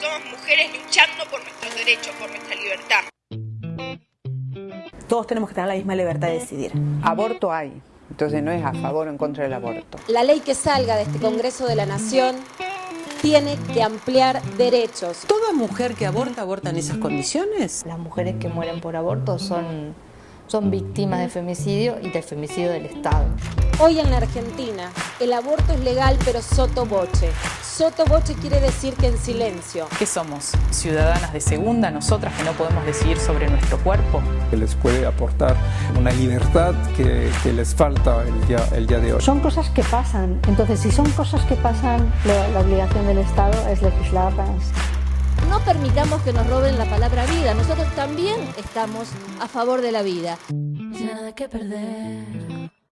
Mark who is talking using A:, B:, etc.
A: Somos mujeres luchando por nuestros derechos, por nuestra libertad.
B: Todos tenemos que tener la misma libertad de decidir.
C: Aborto hay, entonces no es a favor o en contra del aborto.
D: La ley que salga de este Congreso de la Nación tiene que ampliar derechos.
B: ¿Toda mujer que aborta aborta en esas condiciones?
E: Las mujeres que mueren por aborto son, son víctimas de femicidio y del femicidio del Estado.
D: Hoy en la Argentina el aborto es legal pero soto voce. Soto voce quiere decir que en silencio.
F: ¿Qué somos? ¿Ciudadanas de segunda, nosotras que no podemos decidir sobre nuestro cuerpo?
G: Que les puede aportar una libertad que, que les falta el día, el día de hoy.
H: Son cosas que pasan, entonces si son cosas que pasan, la, la obligación del Estado es legislarlas.
D: No permitamos que nos roben la palabra vida, nosotros también estamos a favor de la vida.
I: Nada que perder.